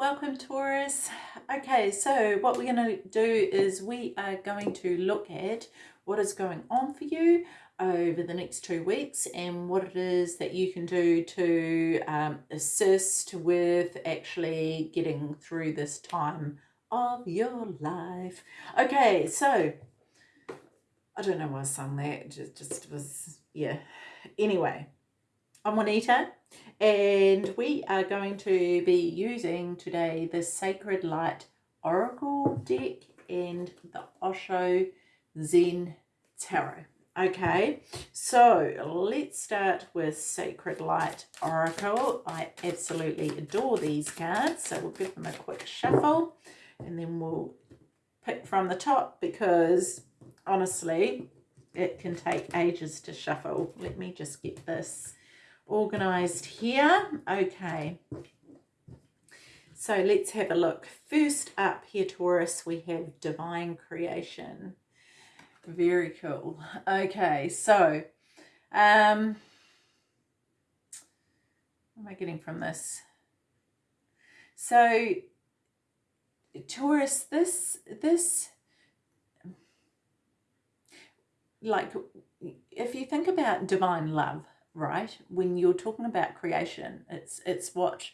Welcome Taurus. Okay, so what we're going to do is we are going to look at what is going on for you over the next two weeks and what it is that you can do to um, assist with actually getting through this time of your life. Okay, so I don't know why I sung that. It just, just was, yeah. Anyway, I'm Juanita and we are going to be using today the Sacred Light Oracle deck and the Osho Zen Tarot. Okay, so let's start with Sacred Light Oracle. I absolutely adore these cards, so we'll give them a quick shuffle and then we'll pick from the top because honestly, it can take ages to shuffle. Let me just get this organized here. Okay. So let's have a look. First up here, Taurus, we have Divine Creation. Very cool. Okay, so um, what am I getting from this? So Taurus, this, this, like, if you think about divine love, right? When you're talking about creation, it's it's what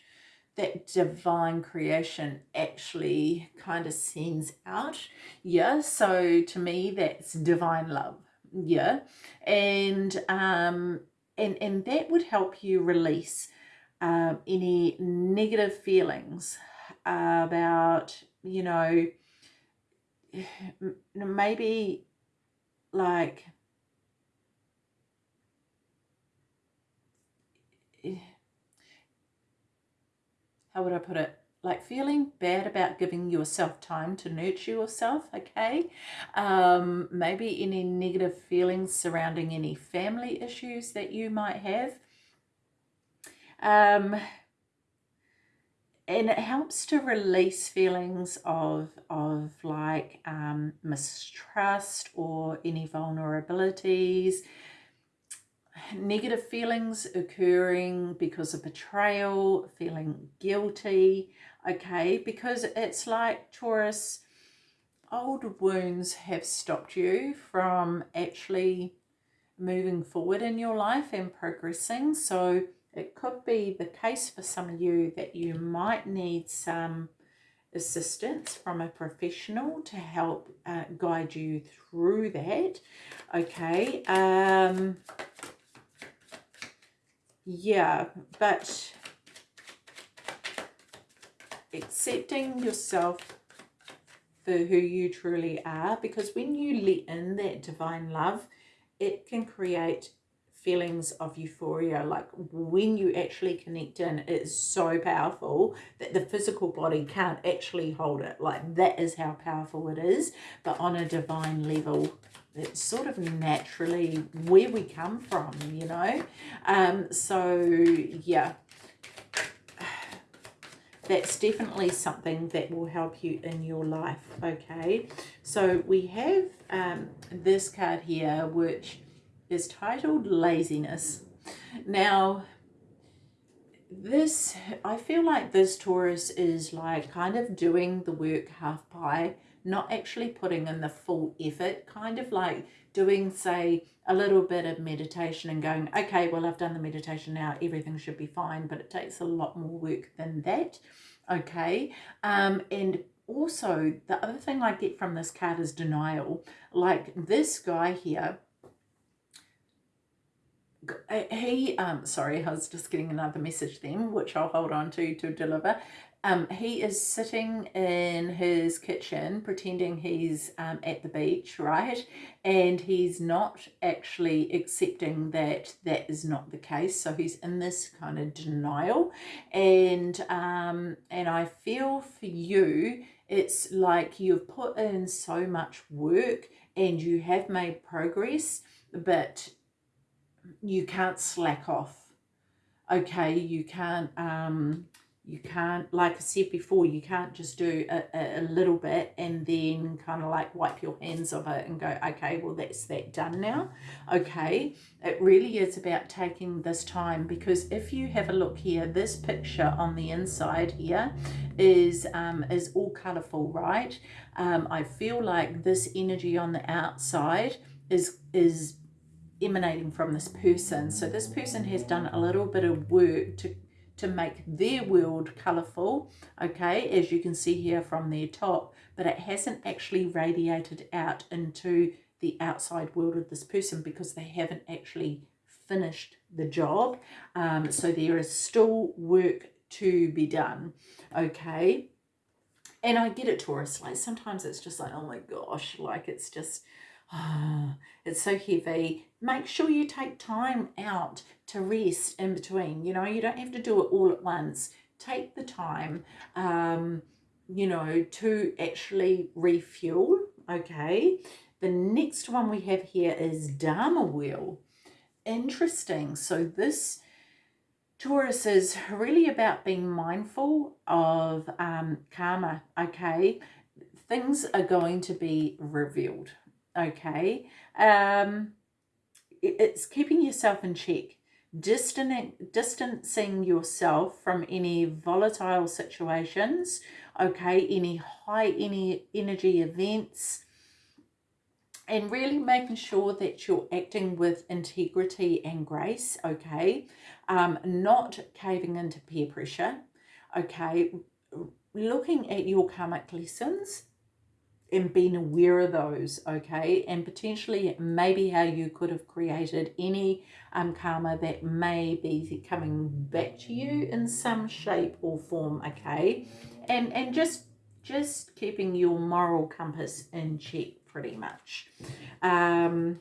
that divine creation actually kind of sends out. Yeah, so to me that's divine love. Yeah. And um and and that would help you release um any negative feelings about, you know, maybe like how would I put it? Like feeling bad about giving yourself time to nurture yourself, okay? Um, maybe any negative feelings surrounding any family issues that you might have. Um, and it helps to release feelings of of like um, mistrust or any vulnerabilities negative feelings occurring because of betrayal, feeling guilty, okay? Because it's like Taurus, old wounds have stopped you from actually moving forward in your life and progressing. So it could be the case for some of you that you might need some assistance from a professional to help uh, guide you through that. Okay. Um, yeah, but accepting yourself for who you truly are because when you let in that divine love, it can create feelings of euphoria. Like when you actually connect in it's so powerful that the physical body can't actually hold it. Like that is how powerful it is but on a divine level it's sort of naturally where we come from, you know. Um, so, yeah, that's definitely something that will help you in your life, okay? So we have um, this card here, which is titled Laziness. Now, this, I feel like this Taurus is like kind of doing the work half by not actually putting in the full effort, kind of like doing, say, a little bit of meditation and going, okay, well, I've done the meditation now, everything should be fine, but it takes a lot more work than that, okay? Um, and also, the other thing I get from this card is denial. Like this guy here, he, um, sorry, I was just getting another message then, which I'll hold on to to deliver. Um, he is sitting in his kitchen pretending he's um, at the beach, right? And he's not actually accepting that that is not the case. So he's in this kind of denial. And, um, and I feel for you, it's like you've put in so much work and you have made progress, but you can't slack off. Okay, you can't... Um, you can't like i said before you can't just do a, a, little bit and then kind of like wipe your hands of it and go okay well that's that done now. Okay it really is about taking this time because if you have a look here this picture on the inside here is um, is all colorful right? Um, i feel like this energy on the outside is is emanating from this person. So this person has done a little bit of work to to make their world colourful, okay, as you can see here from their top, but it hasn't actually radiated out into the outside world of this person because they haven't actually finished the job. Um, so there is still work to be done, okay? And I get it, Taurus, like sometimes it's just like, oh my gosh, like it's just, it's so heavy. Make sure you take time out to rest in between. You know, you don't have to do it all at once. Take the time, um, you know, to actually refuel. Okay. The next one we have here is Dharma Wheel. Interesting. So this Taurus is really about being mindful of um, karma. Okay. Things are going to be revealed. Okay. Um, it's keeping yourself in check distancing yourself from any volatile situations okay? Any high any energy events and really making sure that you're acting with integrity and grace okay? Um, not caving into peer pressure okay? Looking at your karmic lessons and being aware of those, okay? And potentially maybe how you could have created any um, karma that may be coming back to you in some shape or form, okay? And, and just, just keeping your moral compass in check pretty much. Um,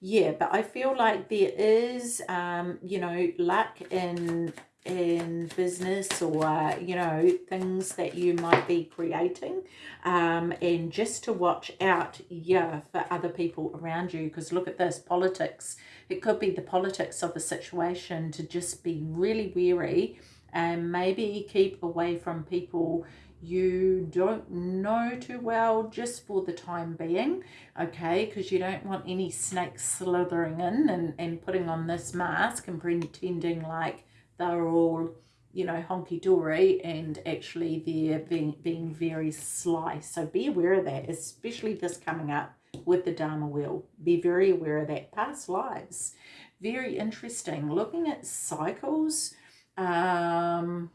yeah, but I feel like there is, um, you know, luck in in business or you know things that you might be creating um, and just to watch out yeah for other people around you. Because look at this politics it could be the politics of a situation to just be really wary and maybe keep away from people you don't know too well just for the time being okay? Because you don't want any snakes slithering in and, and putting on this mask and pretending like they're all you know honky-dory and actually they're being, being very sly. So be aware of that especially this coming up with the Dharma wheel be very aware of that. Past lives very interesting. Looking at cycles um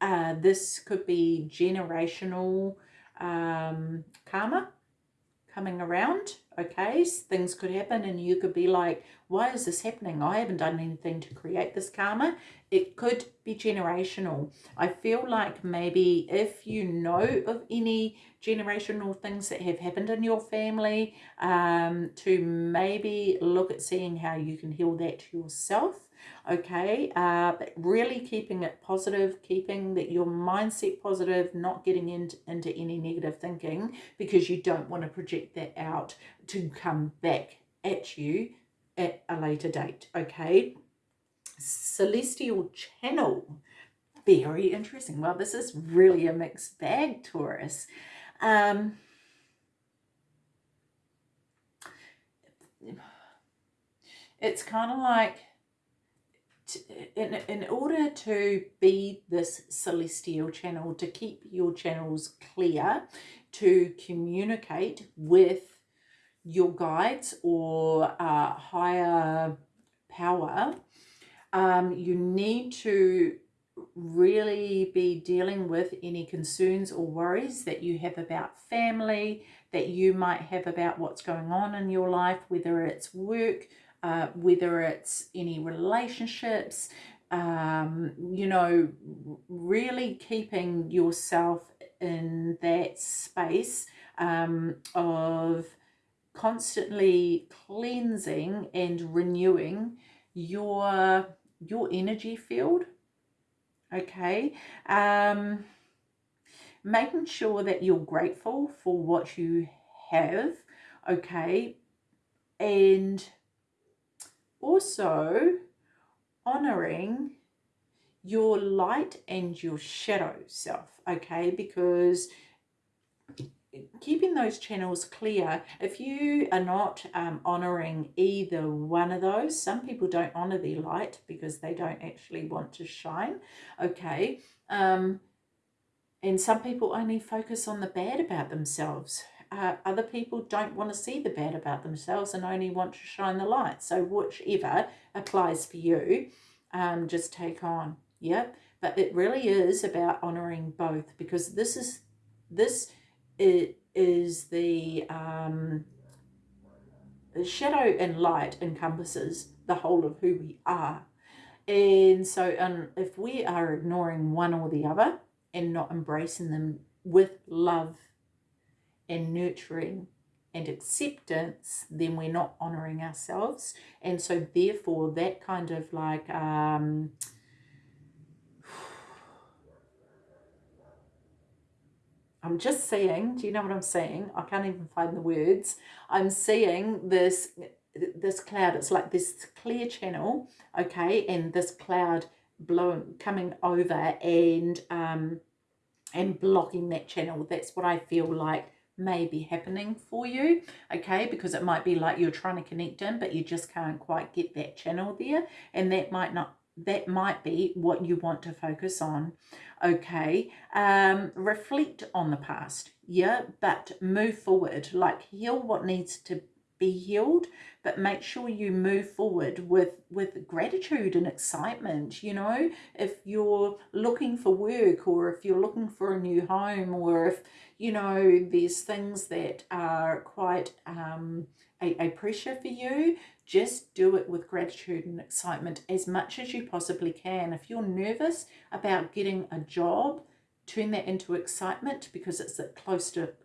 uh, this could be generational um, karma coming around okay things could happen and you could be like why is this happening? I haven't done anything to create this karma. It could be generational. I feel like maybe if you know of any generational things that have happened in your family um, to maybe look at seeing how you can heal that yourself okay? Uh, but really keeping it positive keeping that your mindset positive not getting into, into any negative thinking because you don't want to project that out to come back at you at a later date okay? Celestial channel. Very interesting. Well this is really a mixed bag taurus um it's kind of like in, in order to be this celestial channel, to keep your channels clear, to communicate with your guides or uh, higher power, um, you need to really be dealing with any concerns or worries that you have about family, that you might have about what's going on in your life, whether it's work, uh, whether it's any relationships, um, you know, really keeping yourself in that space um, of constantly cleansing and renewing your your energy field okay um making sure that you're grateful for what you have okay and also honoring your light and your shadow self, okay? Because keeping those channels clear if you are not um, honoring either one of those some people don't honor their light because they don't actually want to shine okay? Um, and some people only focus on the bad about themselves. Uh, other people don't want to see the bad about themselves and only want to shine the light. So whichever applies for you um, just take on. Yeah but it really is about honoring both because this is this it is the um, shadow and light encompasses the whole of who we are. And so um, if we are ignoring one or the other and not embracing them with love and nurturing and acceptance, then we're not honoring ourselves. And so therefore that kind of like um, I'm just seeing, do you know what I'm seeing? I can't even find the words. I'm seeing this this cloud. It's like this clear channel, okay, and this cloud blowing coming over and um and blocking that channel. That's what I feel like may be happening for you, okay, because it might be like you're trying to connect in, but you just can't quite get that channel there, and that might not that might be what you want to focus on okay? Um reflect on the past yeah but move forward. Like heal what needs to be healed but make sure you move forward with with gratitude and excitement you know? If you're looking for work or if you're looking for a new home or if you know there's things that are quite um a, a pressure for you just do it with gratitude and excitement as much as you possibly can. If you're nervous about getting a job, turn that into excitement because it's the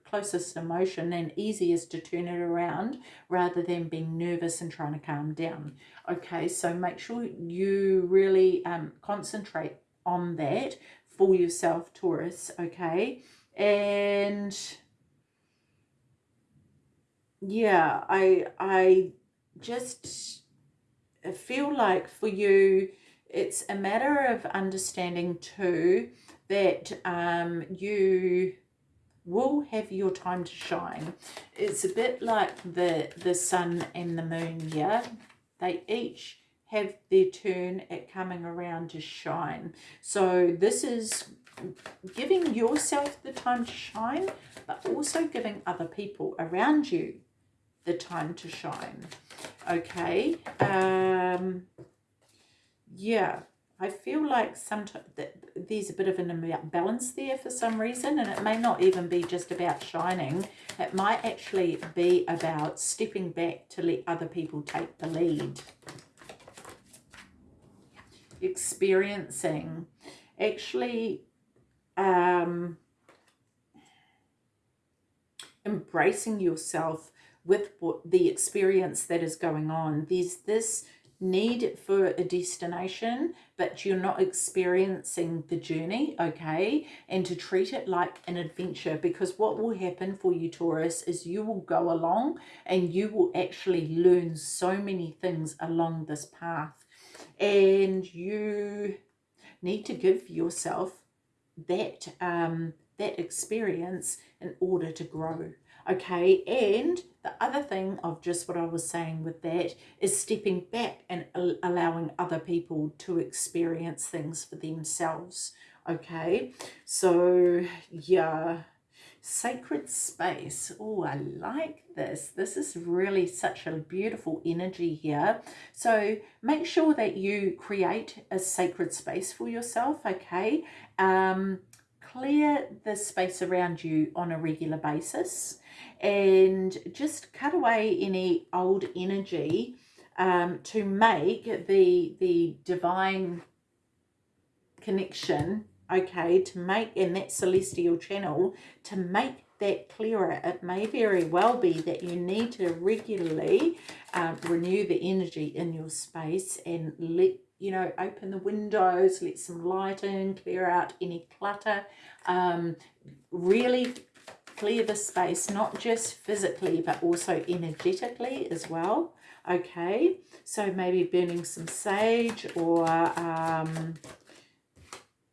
closest emotion and easiest to turn it around rather than being nervous and trying to calm down. Okay, so make sure you really um, concentrate on that for yourself, Taurus, okay? And yeah, I, I just feel like for you, it's a matter of understanding too that um, you will have your time to shine. It's a bit like the, the sun and the moon, yeah? They each have their turn at coming around to shine. So this is giving yourself the time to shine, but also giving other people around you the time to shine. Okay. Um, yeah. I feel like sometimes there's a bit of an imbalance there for some reason, and it may not even be just about shining. It might actually be about stepping back to let other people take the lead. Experiencing, actually um, embracing yourself with the experience that is going on. There's this need for a destination, but you're not experiencing the journey, okay? And to treat it like an adventure because what will happen for you, Taurus, is you will go along and you will actually learn so many things along this path. And you need to give yourself that um, that experience in order to grow okay and the other thing of just what I was saying with that is stepping back and allowing other people to experience things for themselves okay? So yeah sacred space. Oh I like this. This is really such a beautiful energy here. So make sure that you create a sacred space for yourself okay? Um clear the space around you on a regular basis and just cut away any old energy um, to make the the divine connection okay to make in that celestial channel to make that clearer. It may very well be that you need to regularly um, renew the energy in your space and let you know open the windows let some light in clear out any clutter. Um, really clear the space, not just physically, but also energetically as well. okay so maybe burning some sage or um,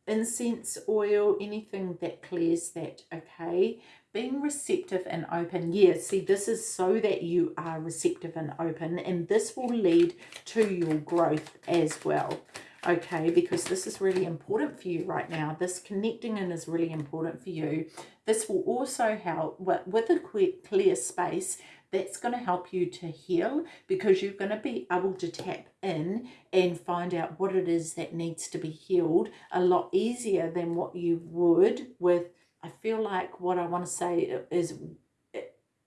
incense oil anything that clears that okay being receptive and open yeah see this is so that you are receptive and open and this will lead to your growth as well okay because this is really important for you right now. This connecting in is really important for you. This will also help with, a clear space that's going to help you to heal because you're going to be able to tap in and find out what it is that needs to be healed a lot easier than what you would with I feel like what I want to say is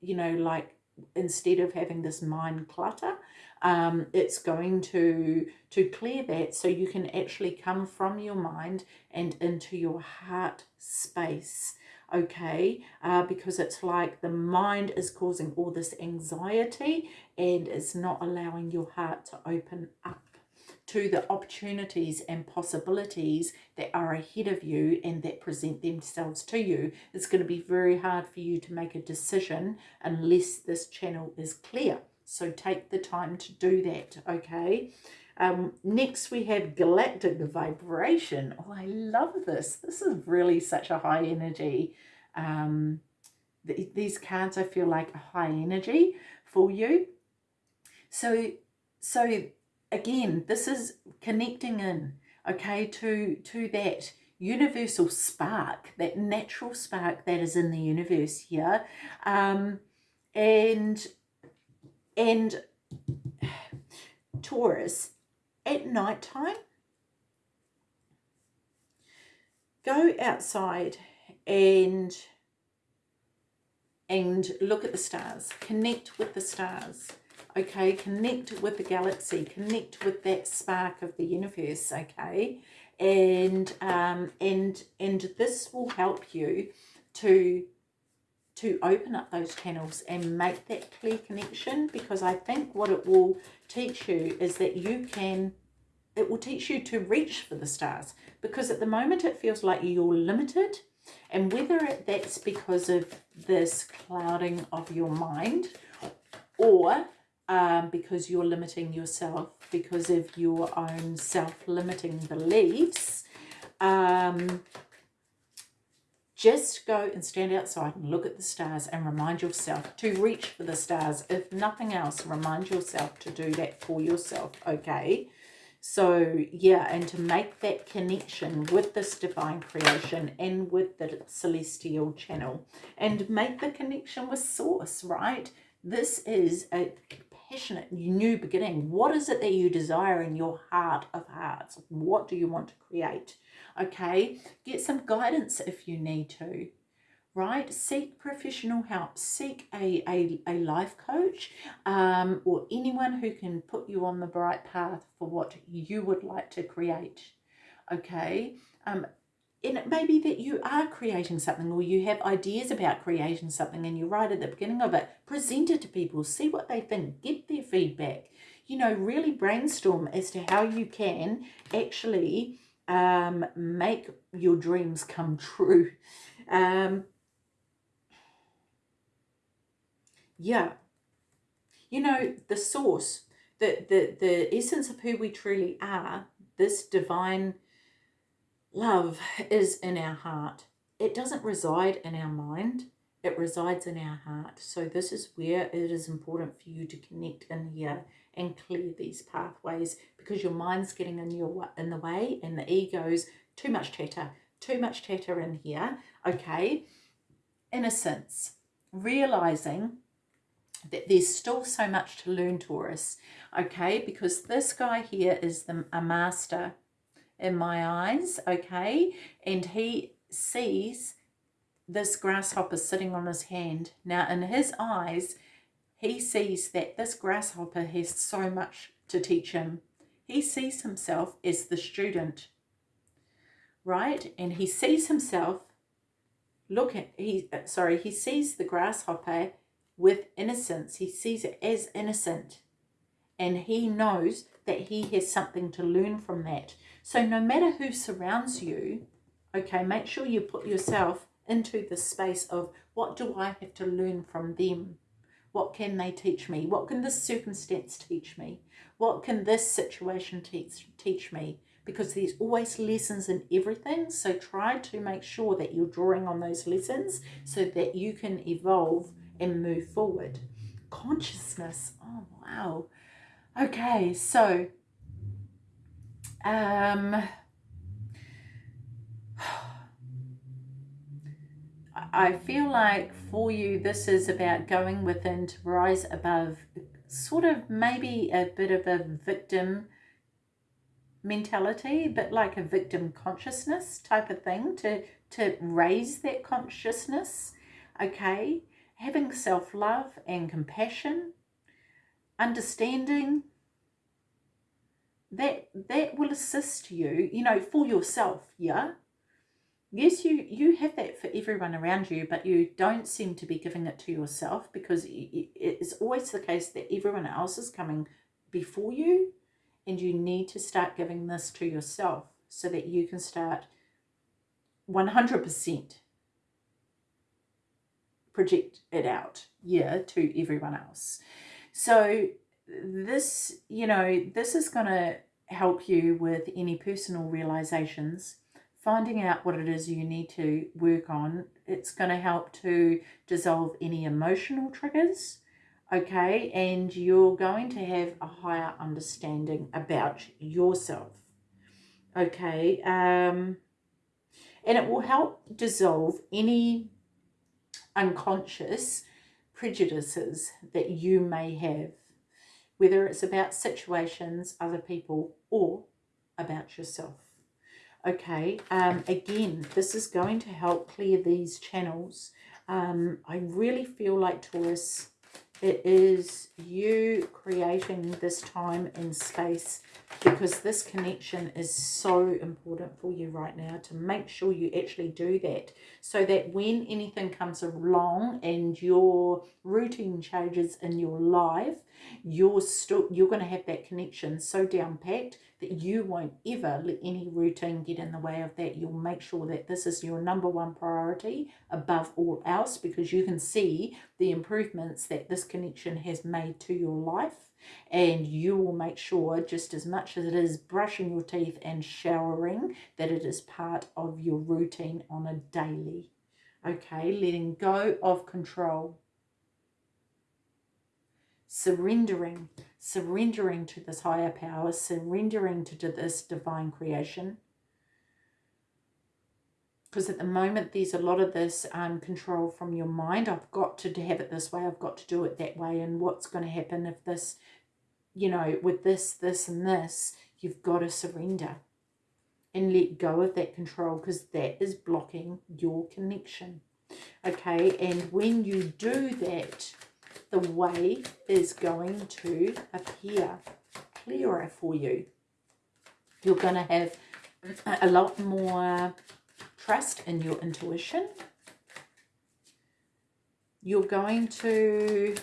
you know like instead of having this mind clutter um, it's going to to clear that so you can actually come from your mind and into your heart space okay? Uh, because it's like the mind is causing all this anxiety and it's not allowing your heart to open up to the opportunities and possibilities that are ahead of you and that present themselves to you. It's going to be very hard for you to make a decision unless this channel is clear. So take the time to do that, okay? Um, next we have galactic vibration. Oh, I love this. This is really such a high energy. Um, th these cards I feel like a high energy for you. So, so again, this is connecting in, okay, to, to that universal spark, that natural spark that is in the universe here. Um, and, and Taurus, at night time, go outside and and look at the stars connect with the stars okay connect with the galaxy connect with that spark of the universe okay? And um and and this will help you to to open up those channels and make that clear connection because I think what it will teach you is that you can it will teach you to reach for the stars because at the moment it feels like you're limited and whether that's because of this clouding of your mind or um, because you're limiting yourself because of your own self-limiting beliefs, um, just go and stand outside and look at the stars and remind yourself to reach for the stars. If nothing else, remind yourself to do that for yourself, okay? So, yeah, and to make that connection with this divine creation and with the celestial channel and make the connection with source, right? This is a passionate new beginning. What is it that you desire in your heart of hearts? What do you want to create? Okay, get some guidance if you need to right? Seek professional help. Seek a, a, a life coach um, or anyone who can put you on the right path for what you would like to create, okay? Um, and it may be that you are creating something or you have ideas about creating something and you're right at the beginning of it. Present it to people. See what they think. Get their feedback. You know, really brainstorm as to how you can actually um, make your dreams come true. Um, yeah. You know, the source, the, the, the essence of who we truly are, this divine Love is in our heart. It doesn't reside in our mind. It resides in our heart. So this is where it is important for you to connect in here and clear these pathways because your mind's getting in your in the way and the ego's too much chatter, too much chatter in here. Okay, innocence, realizing that there's still so much to learn, Taurus. Okay, because this guy here is the, a master in my eyes, okay? And he sees this grasshopper sitting on his hand. Now, in his eyes, he sees that this grasshopper has so much to teach him. He sees himself as the student, right? And he sees himself, look at, he, uh, sorry, he sees the grasshopper with innocence. He sees it as innocent. And he knows that he has something to learn from that. So no matter who surrounds you, okay, make sure you put yourself into the space of what do I have to learn from them? What can they teach me? What can this circumstance teach me? What can this situation teach, teach me? Because there's always lessons in everything. So try to make sure that you're drawing on those lessons so that you can evolve and move forward. Consciousness. Oh, wow. Okay, so um, I feel like for you, this is about going within to rise above, sort of maybe a bit of a victim mentality, but like a victim consciousness type of thing to, to raise that consciousness, okay? Having self-love and compassion, understanding, that that will assist you, you know, for yourself, yeah? yes, you, you have that for everyone around you, but you don't seem to be giving it to yourself because it's always the case that everyone else is coming before you and you need to start giving this to yourself so that you can start 100% project it out, yeah, to everyone else. So this, you know, this is going to help you with any personal realizations finding out what it is you need to work on. It's going to help to dissolve any emotional triggers, okay? And you're going to have a higher understanding about yourself, okay? Um, and it will help dissolve any unconscious prejudices that you may have, whether it's about situations, other people, or about yourself. Okay, um, again, this is going to help clear these channels. Um, I really feel like Taurus, it is you creating this time and space because this connection is so important for you right now to make sure you actually do that so that when anything comes along and your routine changes in your life, you're still you're going to have that connection so down packed that you won't ever let any routine get in the way of that. You'll make sure that this is your number one priority above all else because you can see the improvements that this connection has made to your life and you will make sure just as much as it is brushing your teeth and showering that it is part of your routine on a daily. Okay, letting go of control surrendering, surrendering to this higher power, surrendering to this divine creation. Because at the moment, there's a lot of this um, control from your mind. I've got to have it this way. I've got to do it that way. And what's going to happen if this, you know, with this, this, and this, you've got to surrender and let go of that control because that is blocking your connection. Okay, and when you do that, the way is going to appear clearer for you. You're going to have a lot more trust in your intuition. You're going to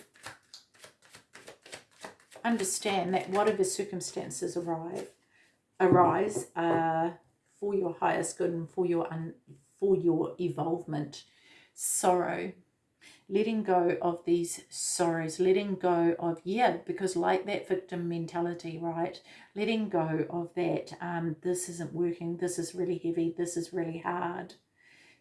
understand that whatever circumstances arrive, arise uh, for your highest good and for your for your evolvement. Sorrow letting go of these sorrows, letting go of, yeah, because like that victim mentality, right? Letting go of that, um, this isn't working, this is really heavy, this is really hard.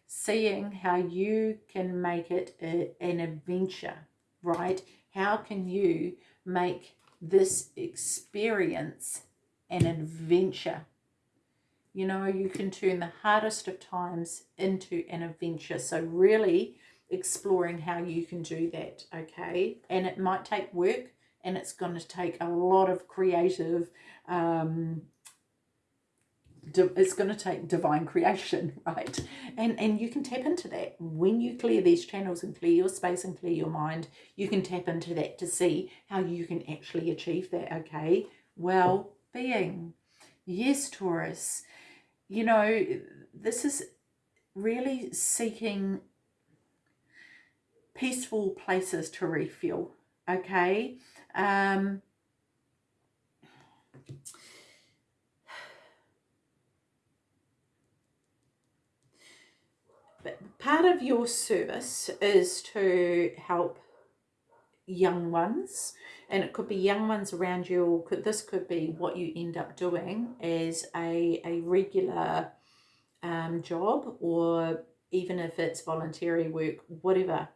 Seeing how you can make it a, an adventure, right? How can you make this experience an adventure? You know, you can turn the hardest of times into an adventure. So really exploring how you can do that, okay? And it might take work and it's going to take a lot of creative, um, it's going to take divine creation, right? And, and you can tap into that. When you clear these channels and clear your space and clear your mind, you can tap into that to see how you can actually achieve that, okay? Well-being. Yes, Taurus. You know, this is really seeking peaceful places to refuel okay? Um, part of your service is to help young ones and it could be young ones around you or could this could be what you end up doing as a, a regular um, job or even if it's voluntary work whatever.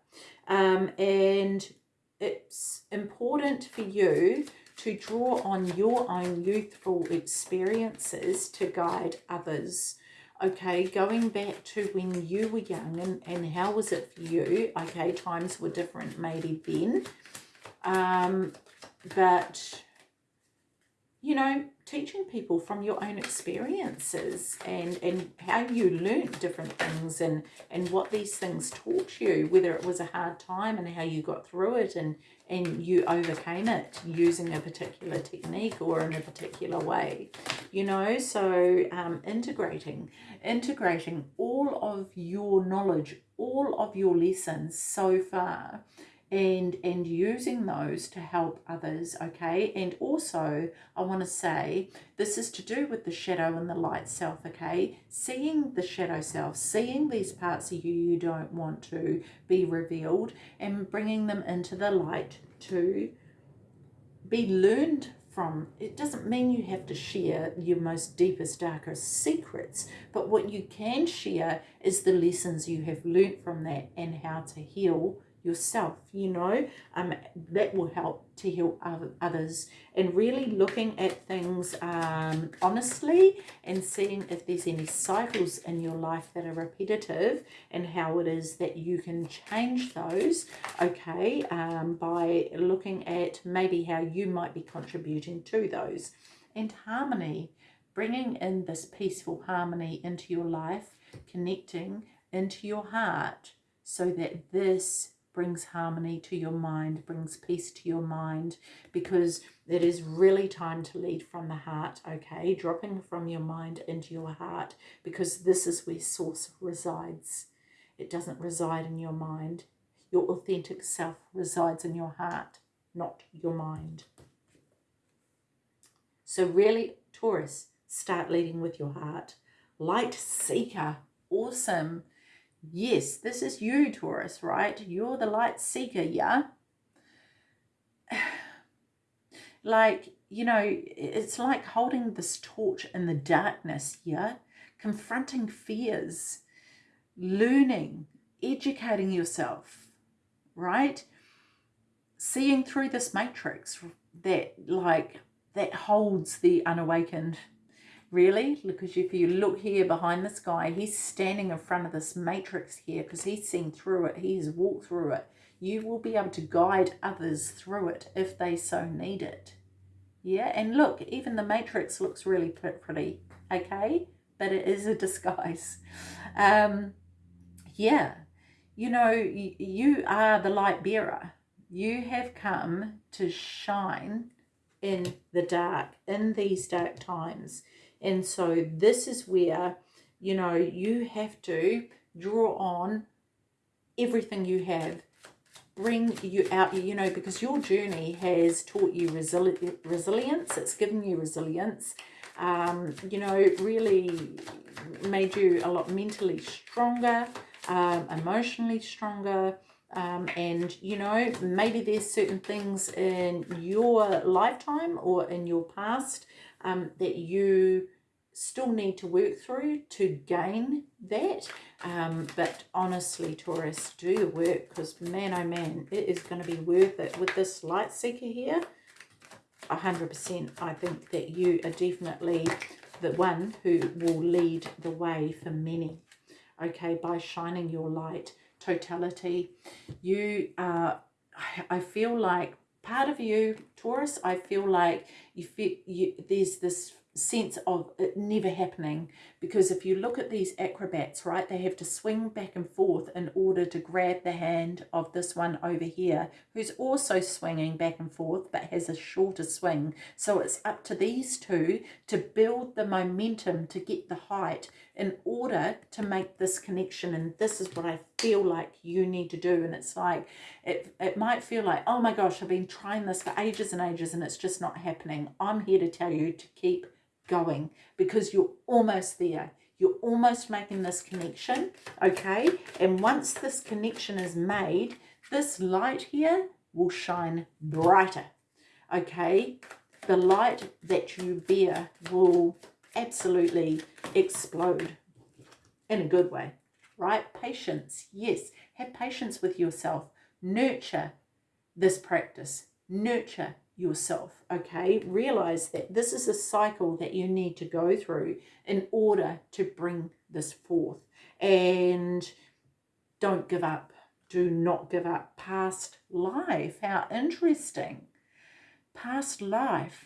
Um, and it's important for you to draw on your own youthful experiences to guide others. Okay going back to when you were young and, and how was it for you? Okay times were different maybe then. Um, but you know teaching people from your own experiences and and how you learned different things and and what these things taught you whether it was a hard time and how you got through it and and you overcame it using a particular technique or in a particular way you know? So um, integrating integrating all of your knowledge all of your lessons so far and and using those to help others okay? And also i want to say this is to do with the shadow and the light self okay? Seeing the shadow self seeing these parts of you you don't want to be revealed and bringing them into the light to be learned from. It doesn't mean you have to share your most deepest darkest secrets but what you can share is the lessons you have learnt from that and how to heal yourself, you know, um, that will help to heal others and really looking at things um, honestly and seeing if there's any cycles in your life that are repetitive and how it is that you can change those, okay, um, by looking at maybe how you might be contributing to those. And harmony, bringing in this peaceful harmony into your life, connecting into your heart so that this brings harmony to your mind, brings peace to your mind, because it is really time to lead from the heart, okay? Dropping from your mind into your heart, because this is where source resides. It doesn't reside in your mind. Your authentic self resides in your heart, not your mind. So really, Taurus, start leading with your heart. Light seeker, awesome. Yes, this is you, Taurus, right? You're the light seeker, yeah? like, you know, it's like holding this torch in the darkness, yeah? Confronting fears, learning, educating yourself, right? Seeing through this matrix that, like, that holds the unawakened really? Because if you look here behind this guy he's standing in front of this matrix here because he's seen through it. He's walked through it. You will be able to guide others through it if they so need it. Yeah? And look even the matrix looks really pretty okay? But it is a disguise. Um yeah. You know you are the light bearer. You have come to shine in the dark in these dark times and so this is where, you know, you have to draw on everything you have. Bring you out you know because your journey has taught you resili resilience. It's given you resilience. Um, you know really made you a lot mentally stronger um, emotionally stronger um, and you know maybe there's certain things in your lifetime or in your past um, that you still need to work through to gain that um, but honestly Taurus do the work because man oh man it is going to be worth it. With this light seeker here 100% I think that you are definitely the one who will lead the way for many. Okay by shining your light totality. You are I feel like part of you Taurus I feel like you feel you there's this sense of it never happening. Because if you look at these acrobats right they have to swing back and forth in order to grab the hand of this one over here who's also swinging back and forth but has a shorter swing. So it's up to these two to build the momentum to get the height in order to make this connection. And this is what I feel like you need to do. And it's like it, it might feel like oh my gosh I've been trying this for ages and ages and it's just not happening. I'm here to tell you to keep going because you're almost there. You're almost making this connection, okay? And once this connection is made, this light here will shine brighter. Okay, the light that you bear will absolutely explode in a good way, right? Patience, yes. Have patience with yourself. Nurture this practice. Nurture yourself, okay? Realize that this is a cycle that you need to go through in order to bring this forth. And don't give up. Do not give up. Past life, how interesting. Past life.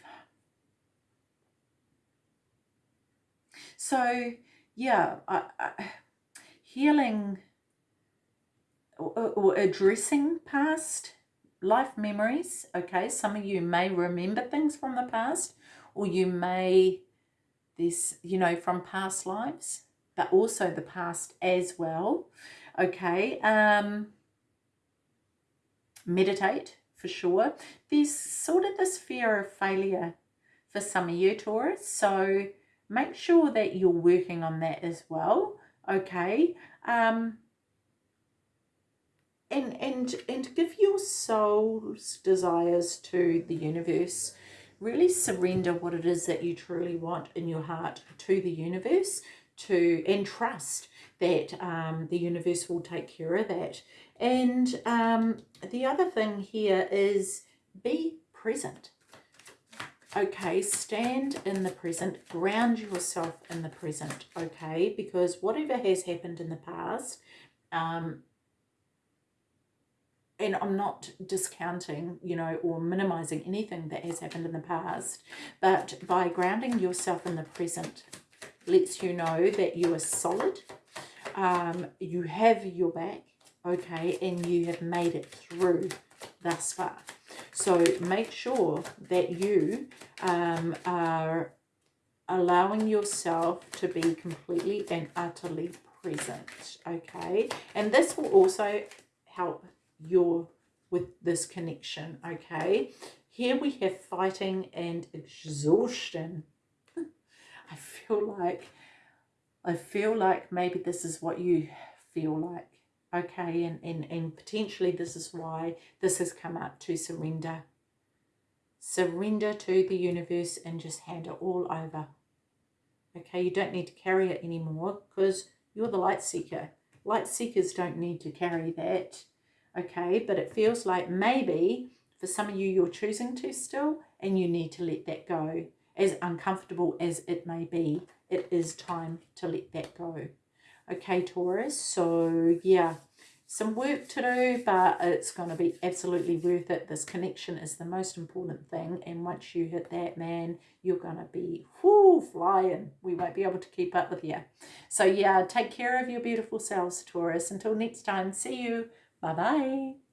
So, yeah, I, I, healing or, or addressing past life memories. Okay, some of you may remember things from the past, or you may this, you know, from past lives, but also the past as well. Okay, um, meditate for sure. There's sort of this fear of failure for some of you Taurus, so make sure that you're working on that as well. Okay, um, and and and give your soul's desires to the universe. Really surrender what it is that you truly want in your heart to the universe to and trust that um, the universe will take care of that. And um, the other thing here is be present. Okay stand in the present ground yourself in the present okay? Because whatever has happened in the past um, and I'm not discounting, you know, or minimizing anything that has happened in the past, but by grounding yourself in the present lets you know that you are solid, um, you have your back, okay, and you have made it through thus far. So make sure that you um, are allowing yourself to be completely and utterly present, okay? And this will also help your with this connection okay? Here we have fighting and exhaustion. I feel like i feel like maybe this is what you feel like okay? And and, and potentially this is why this has come up to surrender. Surrender to the universe and just hand it all over. Okay you don't need to carry it anymore because you're the light seeker. Light seekers don't need to carry that okay? But it feels like maybe for some of you, you're choosing to still and you need to let that go. As uncomfortable as it may be, it is time to let that go. Okay, Taurus, so yeah, some work to do, but it's going to be absolutely worth it. This connection is the most important thing. And once you hit that, man, you're going to be whoo, flying. We won't be able to keep up with you. So yeah, take care of your beautiful selves, Taurus. Until next time, see you. Bye bye.